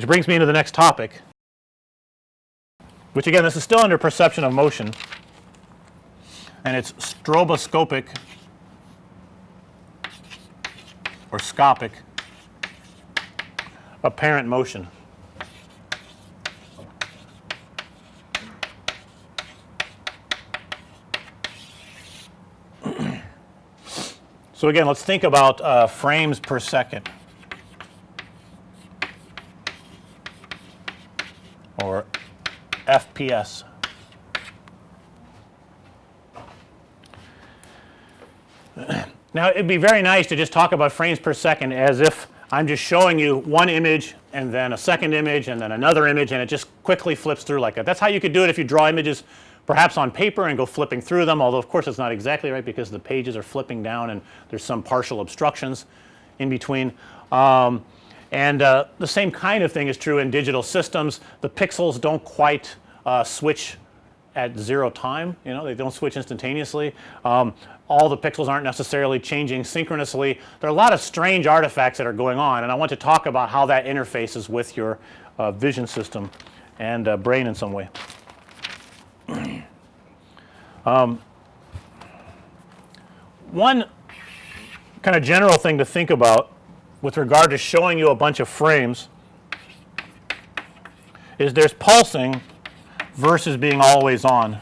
which brings me into the next topic. Which again this is still under perception of motion. And it's stroboscopic or scopic apparent motion. so again let's think about uh, frames per second or FPS. Now it'd be very nice to just talk about frames per second as if I'm just showing you one image and then a second image and then another image and it just quickly flips through like that. That's how you could do it if you draw images perhaps on paper and go flipping through them although of course it's not exactly right because the pages are flipping down and there's some partial obstructions in between. Um, and uh, the same kind of thing is true in digital systems. The pixels don't quite uh, switch at 0 time you know they don't switch instantaneously. Um, all the pixels aren't necessarily changing synchronously. There are a lot of strange artifacts that are going on and I want to talk about how that interfaces with your uh, vision system and uh, brain in some way. um, one kind of general thing to think about with regard to showing you a bunch of frames is there's pulsing versus being always on.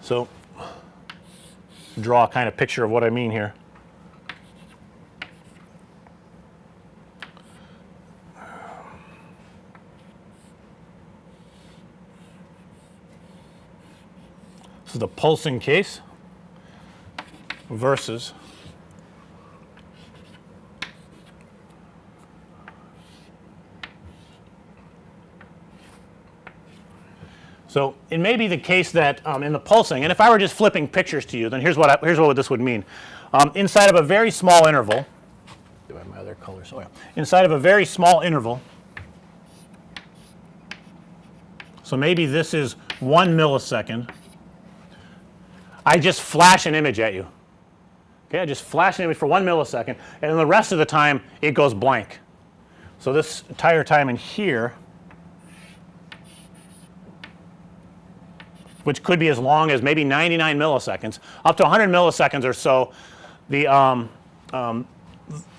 So, draw a kind of picture of what I mean here. This is the pulsing case versus So, it may be the case that um, in the pulsing and if I were just flipping pictures to you then here's what I, here's what this would mean. Um, inside of a very small interval my other colors? Oh yeah. Inside of a very small interval so maybe this is 1 millisecond I just flash an image at you. Okay, I just flash an image for 1 millisecond and then the rest of the time it goes blank. So, this entire time in here which could be as long as maybe 99 milliseconds up to 100 milliseconds or so the um, um,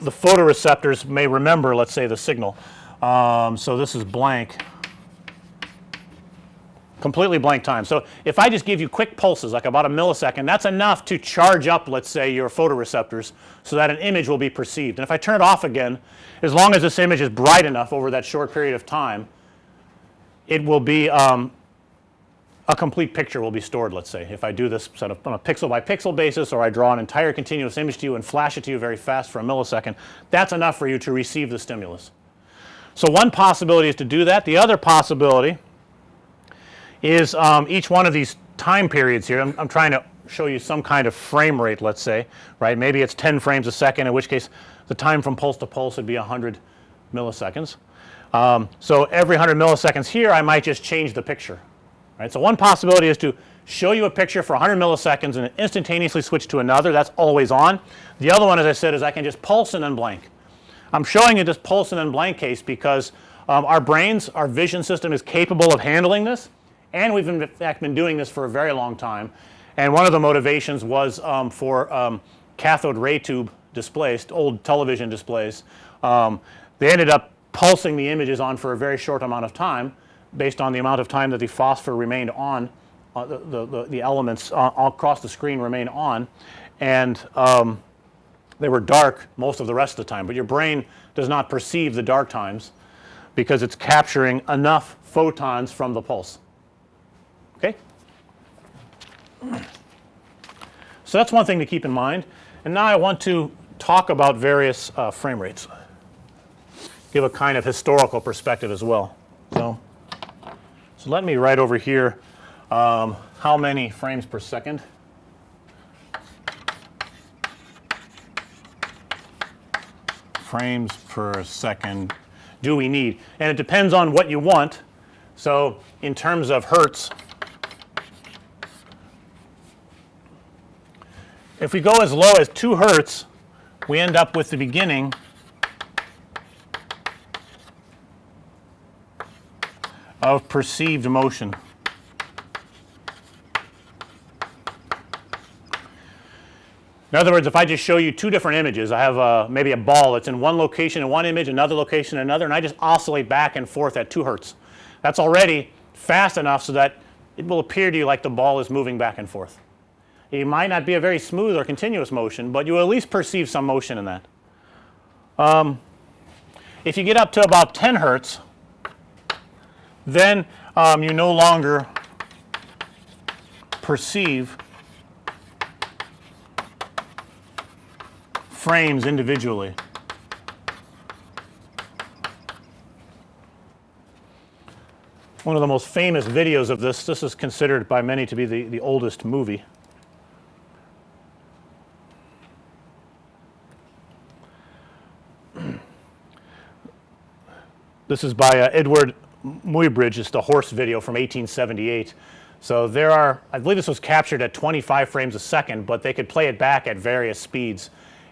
the photoreceptors may remember let's say the signal. Um, so, this is blank completely blank time. So, if I just give you quick pulses like about a millisecond that's enough to charge up let's say your photoreceptors so that an image will be perceived and if I turn it off again as long as this image is bright enough over that short period of time it will be um, a complete picture will be stored let's say if I do this of on a pixel by pixel basis or I draw an entire continuous image to you and flash it to you very fast for a millisecond that's enough for you to receive the stimulus. So, one possibility is to do that. The other possibility is um, each one of these time periods here I'm, I'm trying to show you some kind of frame rate let's say right maybe it's 10 frames a second in which case the time from pulse to pulse would be 100 milliseconds. Um, so, every 100 milliseconds here I might just change the picture right. So, one possibility is to show you a picture for 100 milliseconds and instantaneously switch to another that's always on. The other one as I said is I can just pulse and then blank. I'm showing you this pulse and then blank case because um, our brains our vision system is capable of handling this and we've in fact been doing this for a very long time. And one of the motivations was um, for um, cathode ray tube displays old television displays. Um, they ended up pulsing the images on for a very short amount of time based on the amount of time that the phosphor remained on uh, the, the, the, elements uh, across the screen remain on and um, they were dark most of the rest of the time, but your brain does not perceive the dark times because it's capturing enough photons from the pulse. Okay. So, that's one thing to keep in mind and now I want to talk about various uh, frame rates, give a kind of historical perspective as well. So, so let me write over here um, how many frames per second frames per second do we need and it depends on what you want. So, in terms of hertz if we go as low as 2 hertz we end up with the beginning of perceived motion. In other words, if I just show you two different images, I have uh, maybe a ball that's in one location in one image, another location in another, and I just oscillate back and forth at 2 hertz. That's already fast enough so that it will appear to you like the ball is moving back and forth. It might not be a very smooth or continuous motion, but you will at least perceive some motion in that. Um, if you get up to about 10 hertz, then um, you no longer perceive frames individually. One of the most famous videos of this, this is considered by many to be the, the oldest movie. this is by uh, Edward Muybridge, is the horse video from 1878. So there are, I believe this was captured at 25 frames a second, but they could play it back at various speeds.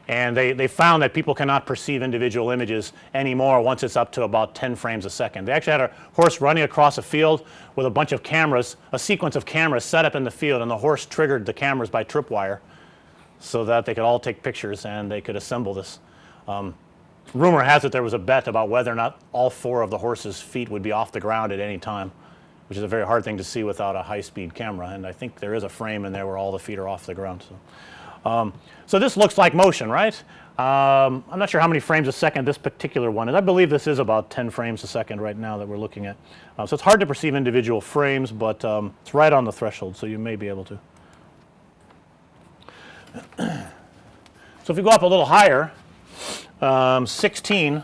And they, they found that people cannot perceive individual images anymore once it's up to about 10 frames a second. They actually had a horse running across a field with a bunch of cameras, a sequence of cameras set up in the field and the horse triggered the cameras by tripwire so that they could all take pictures and they could assemble this. Um, rumor has it there was a bet about whether or not all four of the horse's feet would be off the ground at any time, which is a very hard thing to see without a high speed camera and I think there is a frame in there where all the feet are off the ground. So. Um, so this looks like motion, right? Um, I'm not sure how many frames a second this particular one is. I believe this is about 10 frames a second right now that we're looking at. Uh, so it's hard to perceive individual frames, but um, it's right on the threshold, so you may be able to. so if you go up a little higher, um, 16,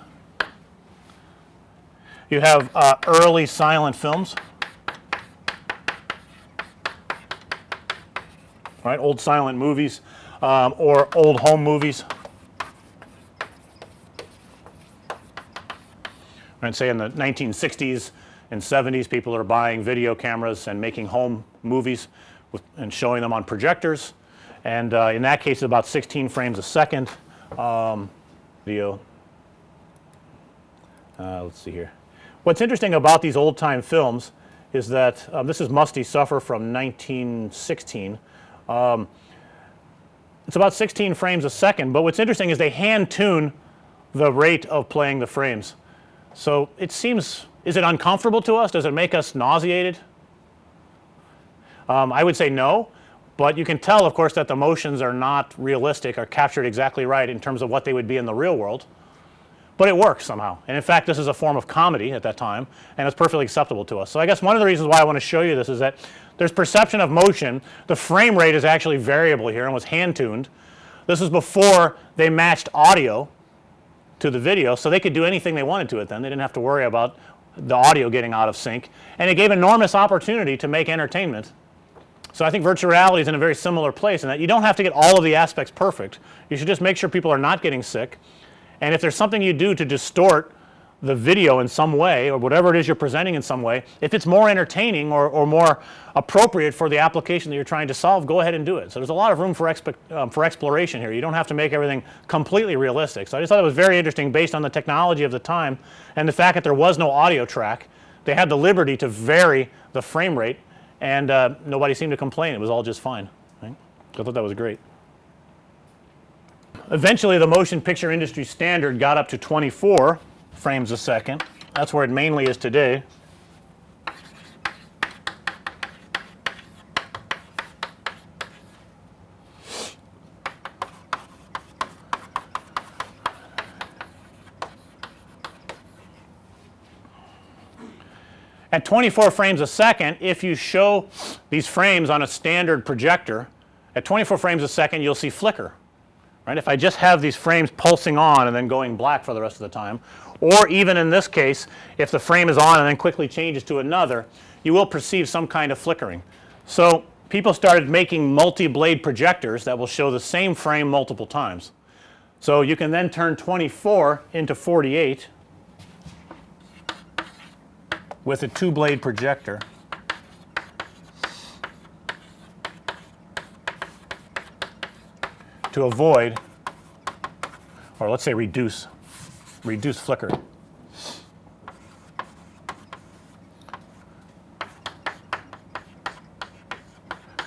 you have uh, early silent films. Right, old silent movies um, or old home movies. And say in the 1960s and 70s people are buying video cameras and making home movies with, and showing them on projectors and uh, in that case about 16 frames a second um, video. Uh, let's see here. What's interesting about these old time films is that um, this is Musty Suffer from 1916. Um, it's about 16 frames a second, but what's interesting is they hand tune the rate of playing the frames. So it seems, is it uncomfortable to us? Does it make us nauseated? Um, I would say no, but you can tell of course that the motions are not realistic or captured exactly right in terms of what they would be in the real world. But it works somehow and in fact this is a form of comedy at that time and it's perfectly acceptable to us. So I guess one of the reasons why I want to show you this is that there's perception of motion. The frame rate is actually variable here and was hand tuned. This was before they matched audio to the video. So they could do anything they wanted to it then. They didn't have to worry about the audio getting out of sync and it gave enormous opportunity to make entertainment. So I think virtual reality is in a very similar place in that you don't have to get all of the aspects perfect. You should just make sure people are not getting sick and if there's something you do to distort the video in some way or whatever it is you're presenting in some way, if it's more entertaining or, or more appropriate for the application that you're trying to solve, go ahead and do it. So there's a lot of room for, um, for exploration here. You don't have to make everything completely realistic. So I just thought it was very interesting based on the technology of the time and the fact that there was no audio track. They had the liberty to vary the frame rate and uh, nobody seemed to complain. It was all just fine. Right? I thought that was great. Eventually the motion picture industry standard got up to 24 frames a second. That's where it mainly is today. At 24 frames a second, if you show these frames on a standard projector, at 24 frames a second you'll see flicker, right. If I just have these frames pulsing on and then going black for the rest of the time or even in this case if the frame is on and then quickly changes to another you will perceive some kind of flickering. So people started making multi-blade projectors that will show the same frame multiple times. So you can then turn 24 into 48 with a two blade projector. to avoid or let's say reduce, reduce flicker.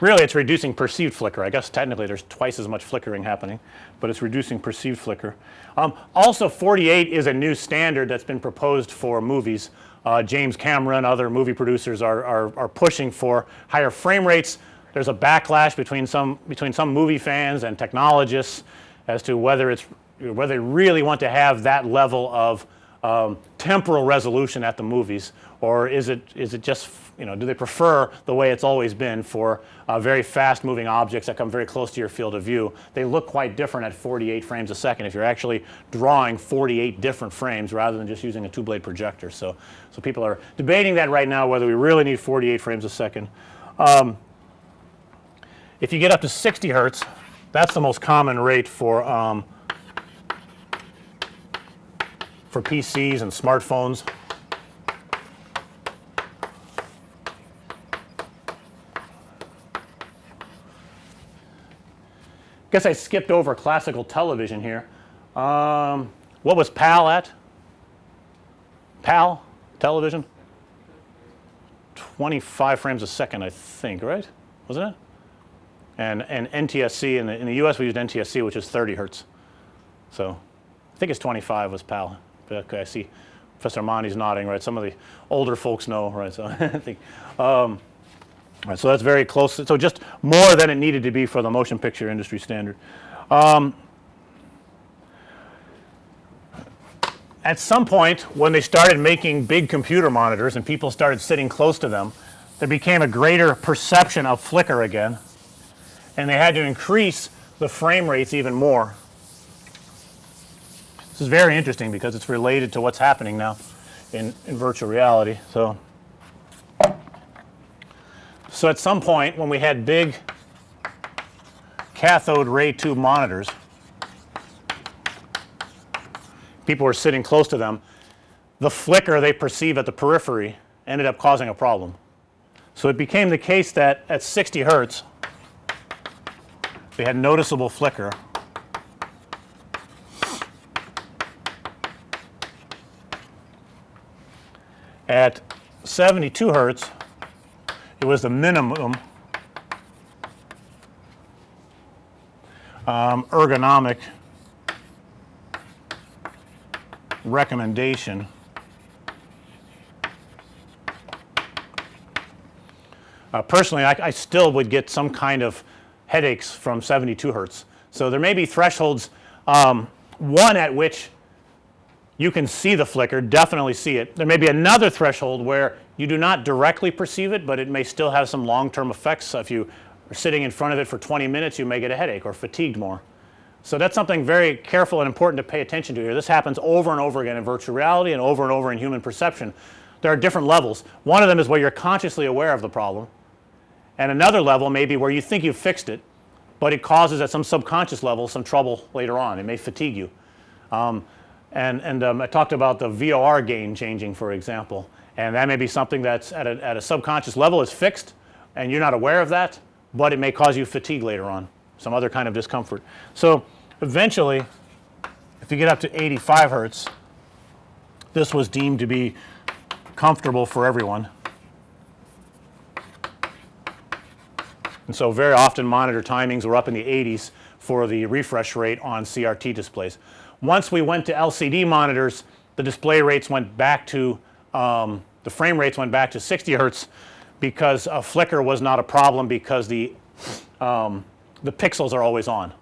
Really it's reducing perceived flicker. I guess technically there's twice as much flickering happening, but it's reducing perceived flicker. Um, also 48 is a new standard that's been proposed for movies. Uh, James Cameron, other movie producers are, are, are pushing for higher frame rates. There's a backlash between some, between some movie fans and technologists as to whether it's, whether they really want to have that level of um, temporal resolution at the movies or is it, is it just you know, do they prefer the way it's always been for uh, very fast moving objects that come very close to your field of view. They look quite different at 48 frames a second if you're actually drawing 48 different frames rather than just using a two blade projector. So, so people are debating that right now whether we really need 48 frames a second. Um, if you get up to 60 hertz that's the most common rate for um, for PCs and smartphones. Guess I skipped over classical television here. Um, what was PAL at? PAL television? 25 frames a second I think, right? Wasn't it? And, and NTSC in the, in the US we used NTSC which is 30 hertz. So I think it's 25 was PAL. Okay, I see Professor Monty's nodding, right? Some of the older folks know, right? So I think, um, Right, so that's very close. So just more than it needed to be for the motion picture industry standard. Um, at some point when they started making big computer monitors and people started sitting close to them, there became a greater perception of flicker again and they had to increase the frame rates even more. This is very interesting because it's related to what's happening now in, in virtual reality. So so at some point when we had big cathode ray tube monitors, people were sitting close to them, the flicker they perceive at the periphery ended up causing a problem. So it became the case that at 60 hertz we had noticeable flicker. At 72 hertz it was the minimum um, ergonomic recommendation uh, personally I, I, still would get some kind of headaches from 72 hertz. So there may be thresholds um, one at which you can see the flicker definitely see it. There may be another threshold where you do not directly perceive it, but it may still have some long term effects. So if you are sitting in front of it for 20 minutes you may get a headache or fatigued more. So that's something very careful and important to pay attention to here. This happens over and over again in virtual reality and over and over in human perception. There are different levels. One of them is where you're consciously aware of the problem and another level may be where you think you've fixed it, but it causes at some subconscious level some trouble later on. It may fatigue you. Um, and, and um, I talked about the VOR gain changing for example and that may be something that's at a, at a subconscious level is fixed and you're not aware of that, but it may cause you fatigue later on, some other kind of discomfort. So eventually if you get up to 85 hertz this was deemed to be comfortable for everyone. And so very often monitor timings were up in the 80s for the refresh rate on CRT displays. Once we went to LCD monitors the display rates went back to um, the frame rates went back to 60 hertz because a flicker was not a problem because the um, the pixels are always on.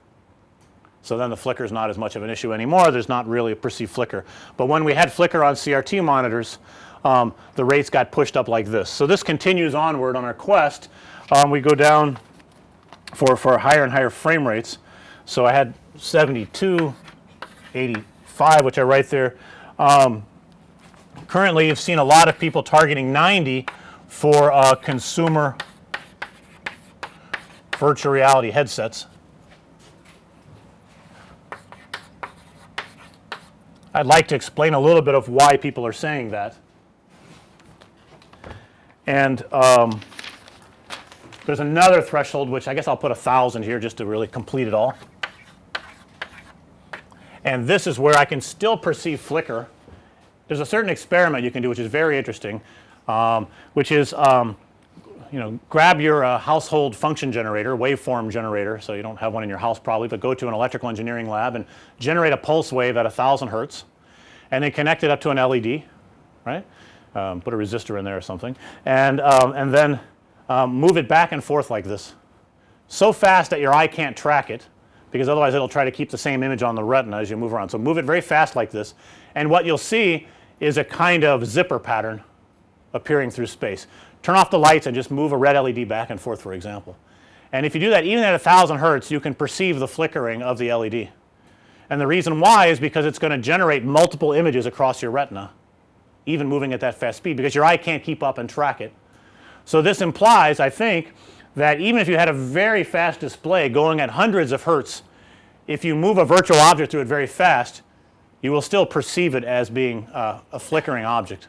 So then the flicker is not as much of an issue anymore. There's not really a perceived flicker. But when we had flicker on CRT monitors um, the rates got pushed up like this. So this continues onward on our quest. Um, we go down for, for higher and higher frame rates. So I had 72, 85 which are right there. Um, currently you've seen a lot of people targeting 90 for uh, consumer virtual reality headsets. I'd like to explain a little bit of why people are saying that. And um, there's another threshold which I guess I'll put a thousand here just to really complete it all. and this is where I can still perceive flicker. There's a certain experiment you can do which is very interesting, um, which is um, you know grab your uh, household function generator, waveform generator, so you don't have one in your house probably, but go to an electrical engineering lab and generate a pulse wave at a 1000 hertz and then connect it up to an LED, right. Um, put a resistor in there or something and, um, and then um, move it back and forth like this so fast that your eye can't track it because otherwise it'll try to keep the same image on the retina as you move around. So, move it very fast like this and what you'll see is a kind of zipper pattern appearing through space. Turn off the lights and just move a red LED back and forth for example. And if you do that even at a 1000 hertz you can perceive the flickering of the LED. And the reason why is because it's going to generate multiple images across your retina even moving at that fast speed because your eye can't keep up and track it. So, this implies I think that even if you had a very fast display going at hundreds of hertz, if you move a virtual object through it very fast, you will still perceive it as being uh, a flickering object,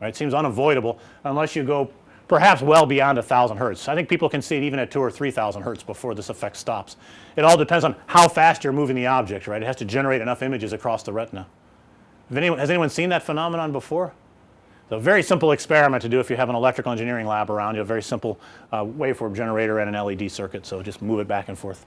right. It seems unavoidable unless you go perhaps well beyond a 1000 hertz. I think people can see it even at 2 or 3000 hertz before this effect stops. It all depends on how fast you're moving the object, right. It has to generate enough images across the retina. Anyone, has anyone seen that phenomenon before? So, a very simple experiment to do if you have an electrical engineering lab around you, a very simple uh, waveform generator and an LED circuit. So, just move it back and forth.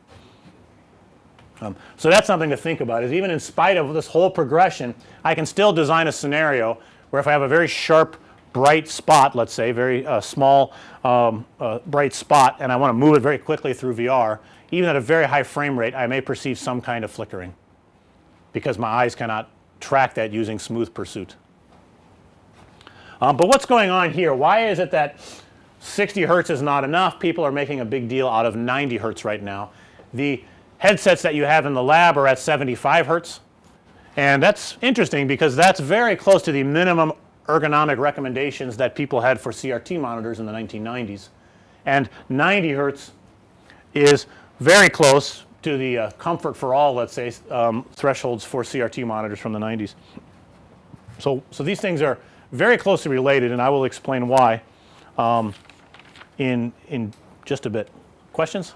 Um, so, that's something to think about is even in spite of this whole progression, I can still design a scenario where if I have a very sharp bright spot let's say very uh, small um, uh, bright spot and I want to move it very quickly through VR even at a very high frame rate I may perceive some kind of flickering because my eyes cannot track that using smooth pursuit. Um, but what's going on here? Why is it that 60 hertz is not enough? People are making a big deal out of 90 hertz right now. The headsets that you have in the lab are at 75 hertz and that's interesting because that's very close to the minimum ergonomic recommendations that people had for CRT monitors in the 1990s. And 90 hertz is very close to the uh, comfort for all let's say um, thresholds for CRT monitors from the 90s. So, so these things are very closely related and I will explain why um, in, in just a bit. Questions?